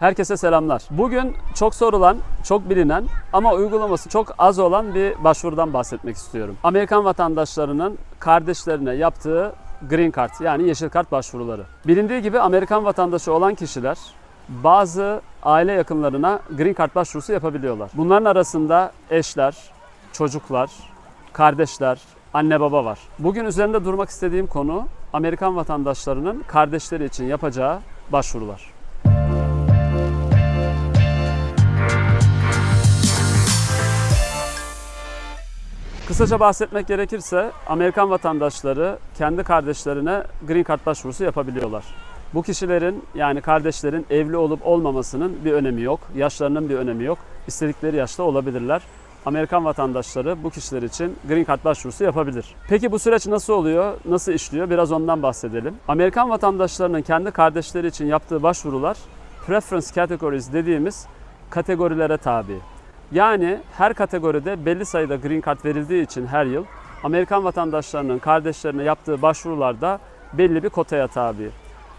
Herkese selamlar. Bugün çok sorulan, çok bilinen ama uygulaması çok az olan bir başvurudan bahsetmek istiyorum. Amerikan vatandaşlarının kardeşlerine yaptığı Green Card yani yeşil kart başvuruları. Bilindiği gibi Amerikan vatandaşı olan kişiler bazı aile yakınlarına Green Card başvurusu yapabiliyorlar. Bunların arasında eşler, çocuklar, kardeşler, anne baba var. Bugün üzerinde durmak istediğim konu Amerikan vatandaşlarının kardeşleri için yapacağı başvurular. Kısaca bahsetmek gerekirse Amerikan vatandaşları kendi kardeşlerine Green Card başvurusu yapabiliyorlar. Bu kişilerin yani kardeşlerin evli olup olmamasının bir önemi yok. Yaşlarının bir önemi yok. İstedikleri yaşta olabilirler. Amerikan vatandaşları bu kişiler için Green Card başvurusu yapabilir. Peki bu süreç nasıl oluyor? Nasıl işliyor? Biraz ondan bahsedelim. Amerikan vatandaşlarının kendi kardeşleri için yaptığı başvurular Preference Categories dediğimiz kategorilere tabi. Yani her kategoride belli sayıda green card verildiği için her yıl Amerikan vatandaşlarının kardeşlerine yaptığı başvurularda belli bir kotaya tabi.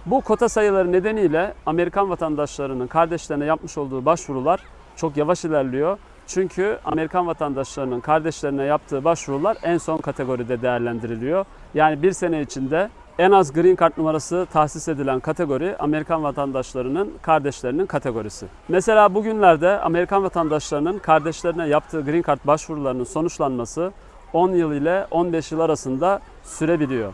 Bu kota sayıları nedeniyle Amerikan vatandaşlarının kardeşlerine yapmış olduğu başvurular çok yavaş ilerliyor. Çünkü Amerikan vatandaşlarının kardeşlerine yaptığı başvurular en son kategoride değerlendiriliyor. Yani bir sene içinde en az Green Card numarası tahsis edilen kategori Amerikan vatandaşlarının kardeşlerinin kategorisi. Mesela bugünlerde Amerikan vatandaşlarının kardeşlerine yaptığı Green Card başvurularının sonuçlanması 10 yıl ile 15 yıl arasında sürebiliyor.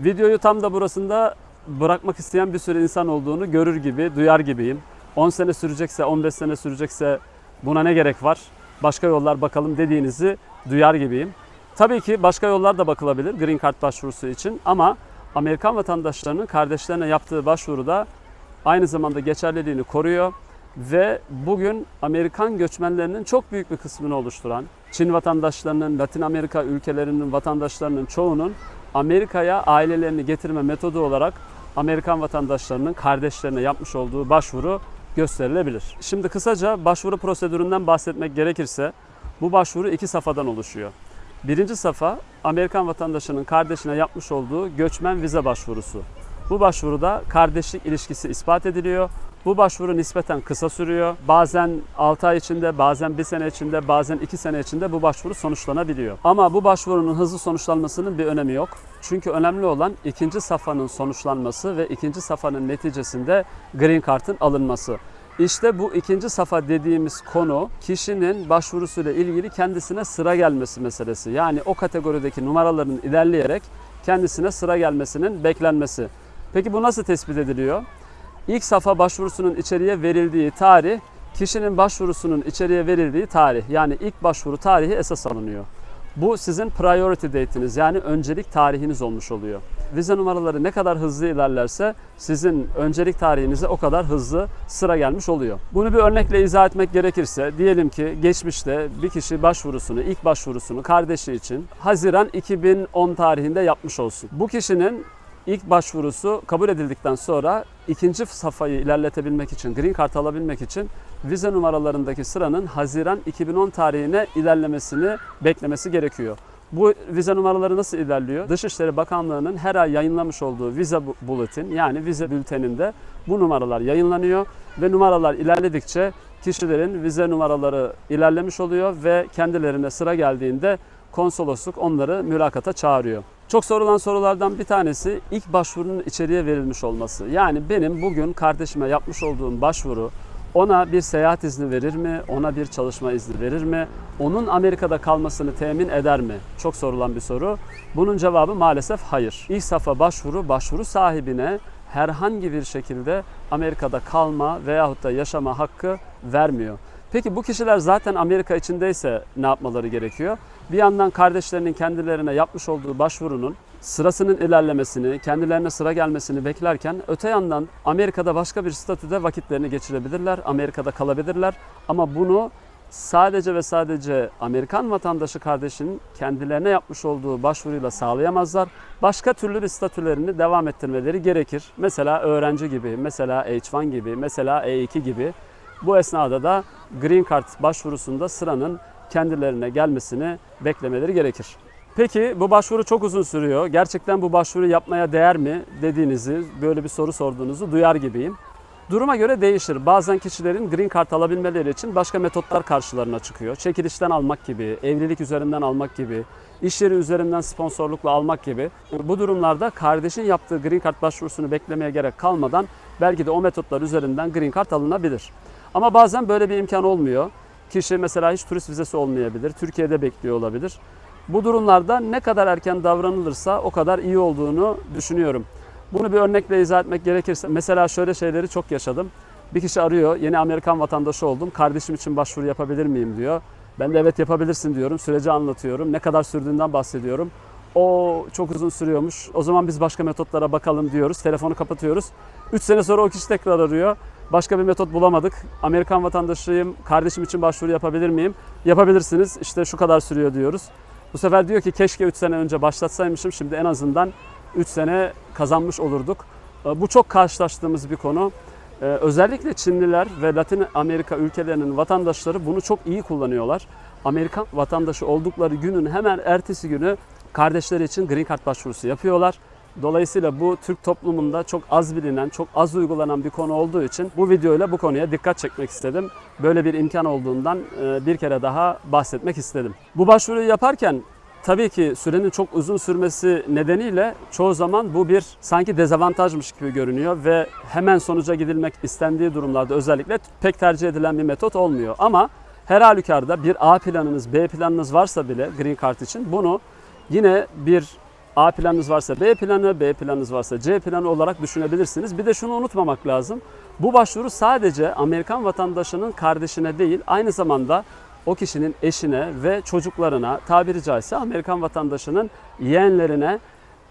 Videoyu tam da burasında bırakmak isteyen bir sürü insan olduğunu görür gibi, duyar gibiyim. 10 sene sürecekse, 15 sene sürecekse buna ne gerek var? Başka yollar bakalım dediğinizi duyar gibiyim. Tabii ki başka yollar da bakılabilir Green Card başvurusu için ama Amerikan vatandaşlarının kardeşlerine yaptığı başvuruda aynı zamanda geçerliliğini koruyor ve bugün Amerikan göçmenlerinin çok büyük bir kısmını oluşturan Çin vatandaşlarının, Latin Amerika ülkelerinin vatandaşlarının çoğunun Amerika'ya ailelerini getirme metodu olarak Amerikan vatandaşlarının kardeşlerine yapmış olduğu başvuru gösterilebilir. Şimdi kısaca başvuru prosedüründen bahsetmek gerekirse bu başvuru iki safhadan oluşuyor. Birinci safa Amerikan vatandaşının kardeşine yapmış olduğu göçmen vize başvurusu. Bu başvuruda kardeşlik ilişkisi ispat ediliyor. Bu başvuru nispeten kısa sürüyor. Bazen 6 ay içinde, bazen 1 sene içinde, bazen 2 sene içinde bu başvuru sonuçlanabiliyor. Ama bu başvurunun hızlı sonuçlanmasının bir önemi yok. Çünkü önemli olan ikinci safhanın sonuçlanması ve ikinci safhanın neticesinde Green Card'ın alınması. İşte bu ikinci safa dediğimiz konu kişinin başvurusuyla ilgili kendisine sıra gelmesi meselesi. Yani o kategorideki numaraların ilerleyerek kendisine sıra gelmesinin beklenmesi. Peki bu nasıl tespit ediliyor? İlk safa başvurusunun içeriye verildiği tarih, kişinin başvurusunun içeriye verildiği tarih. Yani ilk başvuru tarihi esas alınıyor. Bu sizin priority date'iniz yani öncelik tarihiniz olmuş oluyor. Vize numaraları ne kadar hızlı ilerlerse sizin öncelik tarihinize o kadar hızlı sıra gelmiş oluyor. Bunu bir örnekle izah etmek gerekirse diyelim ki geçmişte bir kişi başvurusunu, ilk başvurusunu kardeşi için Haziran 2010 tarihinde yapmış olsun. Bu kişinin ilk başvurusu kabul edildikten sonra ikinci safhayı ilerletebilmek için, Green Card alabilmek için vize numaralarındaki sıranın Haziran 2010 tarihine ilerlemesini beklemesi gerekiyor. Bu vize numaraları nasıl ilerliyor? Dışişleri Bakanlığı'nın her ay yayınlamış olduğu vize bulletin yani vize bülteninde bu numaralar yayınlanıyor ve numaralar ilerledikçe kişilerin vize numaraları ilerlemiş oluyor ve kendilerine sıra geldiğinde konsolosluk onları mülakata çağırıyor. Çok sorulan sorulardan bir tanesi ilk başvurunun içeriye verilmiş olması. Yani benim bugün kardeşime yapmış olduğum başvuru ona bir seyahat izni verir mi? Ona bir çalışma izni verir mi? Onun Amerika'da kalmasını temin eder mi? Çok sorulan bir soru. Bunun cevabı maalesef hayır. İlk safa başvuru başvuru sahibine herhangi bir şekilde Amerika'da kalma veyahut da yaşama hakkı vermiyor. Peki bu kişiler zaten Amerika içindeyse ne yapmaları gerekiyor? Bir yandan kardeşlerinin kendilerine yapmış olduğu başvurunun sırasının ilerlemesini, kendilerine sıra gelmesini beklerken öte yandan Amerika'da başka bir statüde vakitlerini geçirebilirler, Amerika'da kalabilirler ama bunu sadece ve sadece Amerikan vatandaşı kardeşinin kendilerine yapmış olduğu başvuruyla sağlayamazlar. Başka türlü bir statülerini devam ettirmeleri gerekir. Mesela öğrenci gibi, mesela H1 gibi, mesela E2 gibi. Bu esnada da Green Card başvurusunda sıranın kendilerine gelmesini beklemeleri gerekir. Peki bu başvuru çok uzun sürüyor. Gerçekten bu başvuru yapmaya değer mi dediğinizi, böyle bir soru sorduğunuzu duyar gibiyim. Duruma göre değişir. Bazen kişilerin green card alabilmeleri için başka metotlar karşılarına çıkıyor. Çekilişten almak gibi, evlilik üzerinden almak gibi, iş yeri üzerinden sponsorlukla almak gibi. Bu durumlarda kardeşin yaptığı green card başvurusunu beklemeye gerek kalmadan belki de o metotlar üzerinden green card alınabilir. Ama bazen böyle bir imkan olmuyor. Kişi mesela hiç turist vizesi olmayabilir, Türkiye'de bekliyor olabilir. Bu durumlarda ne kadar erken davranılırsa o kadar iyi olduğunu düşünüyorum. Bunu bir örnekle izah etmek gerekirse mesela şöyle şeyleri çok yaşadım. Bir kişi arıyor, yeni Amerikan vatandaşı oldum, kardeşim için başvuru yapabilir miyim diyor. Ben de evet yapabilirsin diyorum, süreci anlatıyorum, ne kadar sürdüğünden bahsediyorum. O çok uzun sürüyormuş, o zaman biz başka metotlara bakalım diyoruz, telefonu kapatıyoruz. 3 sene sonra o kişi tekrar arıyor. Başka bir metot bulamadık. Amerikan vatandaşıyım, kardeşim için başvuru yapabilir miyim? Yapabilirsiniz, işte şu kadar sürüyor diyoruz. Bu sefer diyor ki keşke 3 sene önce başlatsaymışım, şimdi en azından 3 sene kazanmış olurduk. Bu çok karşılaştığımız bir konu. Ee, Özellikle Çinliler ve Latin Amerika ülkelerinin vatandaşları bunu çok iyi kullanıyorlar. Amerikan vatandaşı oldukları günün hemen ertesi günü kardeşleri için green card başvurusu yapıyorlar. Dolayısıyla bu Türk toplumunda çok az bilinen, çok az uygulanan bir konu olduğu için bu videoyla bu konuya dikkat çekmek istedim. Böyle bir imkan olduğundan e, bir kere daha bahsetmek istedim. Bu başvuruyu yaparken Tabii ki sürenin çok uzun sürmesi nedeniyle çoğu zaman bu bir sanki dezavantajmış gibi görünüyor ve hemen sonuca gidilmek istendiği durumlarda özellikle pek tercih edilen bir metot olmuyor. Ama her halükarda bir A planınız, B planınız varsa bile Green Card için bunu yine bir A planınız varsa B planı, B planınız varsa C planı olarak düşünebilirsiniz. Bir de şunu unutmamak lazım. Bu başvuru sadece Amerikan vatandaşının kardeşine değil, aynı zamanda o kişinin eşine ve çocuklarına tabiri caizse Amerikan vatandaşının yeğenlerine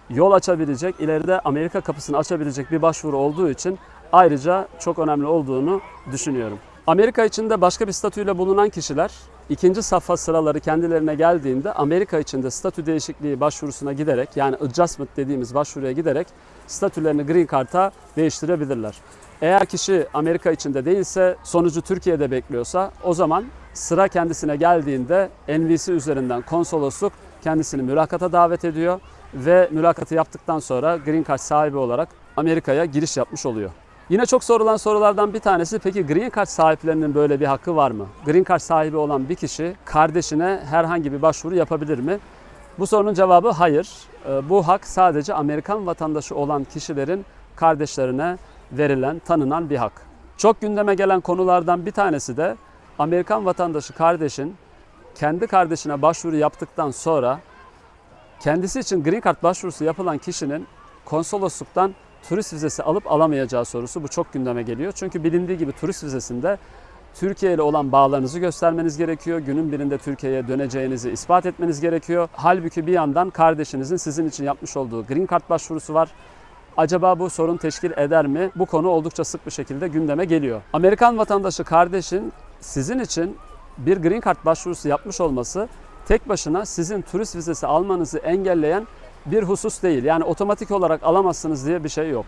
yol açabilecek, ileride Amerika kapısını açabilecek bir başvuru olduğu için ayrıca çok önemli olduğunu düşünüyorum. Amerika içinde başka bir statüyle bulunan kişiler ikinci safha sıraları kendilerine geldiğinde Amerika içinde statü değişikliği başvurusuna giderek yani adjustment dediğimiz başvuruya giderek statülerini Green Card'a değiştirebilirler. Eğer kişi Amerika içinde değilse, sonucu Türkiye'de bekliyorsa o zaman sıra kendisine geldiğinde NVC üzerinden konsolosluk kendisini mülakata davet ediyor ve mülakatı yaptıktan sonra Green Card sahibi olarak Amerika'ya giriş yapmış oluyor. Yine çok sorulan sorulardan bir tanesi peki Green Card sahiplerinin böyle bir hakkı var mı? Green Card sahibi olan bir kişi kardeşine herhangi bir başvuru yapabilir mi? Bu sorunun cevabı hayır. Ee, Bu hak sadece Amerikan vatandaşı olan kişilerin kardeşlerine verilen, tanınan bir hak. Çok gündeme gelen konulardan bir tanesi de Amerikan vatandaşı kardeşin kendi kardeşine başvuru yaptıktan sonra kendisi için Green Card başvurusu yapılan kişinin konsolosluktan turist vizesi alıp alamayacağı sorusu bu çok gündeme geliyor. Çünkü bilindiği gibi turist vizesinde Türkiye ile olan bağlarınızı göstermeniz gerekiyor. Günün birinde Türkiye'ye döneceğinizi ispat etmeniz gerekiyor. Halbuki bir yandan kardeşinizin sizin için yapmış olduğu Green Card başvurusu var. Acaba bu sorun teşkil eder mi? Bu konu oldukça sık bir şekilde gündeme geliyor. Amerikan vatandaşı kardeşin sizin için bir Green Card başvurusu yapmış olması tek başına sizin turist vizesi almanızı engelleyen bir husus değil. Yani otomatik olarak alamazsınız diye bir şey yok.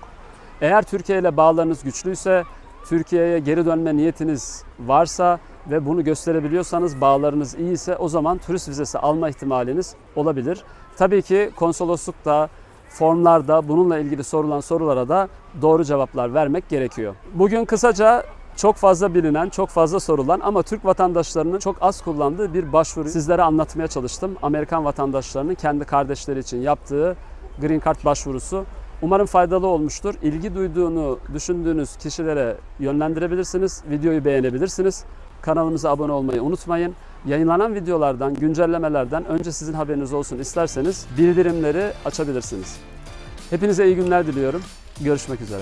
Eğer Türkiye ile bağlarınız güçlüyse, Türkiye'ye geri dönme niyetiniz varsa ve bunu gösterebiliyorsanız, bağlarınız iyiyse o zaman turist vizesi alma ihtimaliniz olabilir. Tabii ki konsoloslukta, formlarda bununla ilgili sorulan sorulara da doğru cevaplar vermek gerekiyor. Bugün kısaca çok fazla bilinen, çok fazla sorulan ama Türk vatandaşlarının çok az kullandığı bir başvuru sizlere anlatmaya çalıştım. Amerikan vatandaşlarının kendi kardeşleri için yaptığı Green Card başvurusu. Umarım faydalı olmuştur. İlgi duyduğunu düşündüğünüz kişilere yönlendirebilirsiniz. Videoyu beğenebilirsiniz. Kanalımıza abone olmayı unutmayın. Yayınlanan videolardan, güncellemelerden önce sizin haberiniz olsun isterseniz bildirimleri açabilirsiniz. Hepinize iyi günler diliyorum. Görüşmek üzere.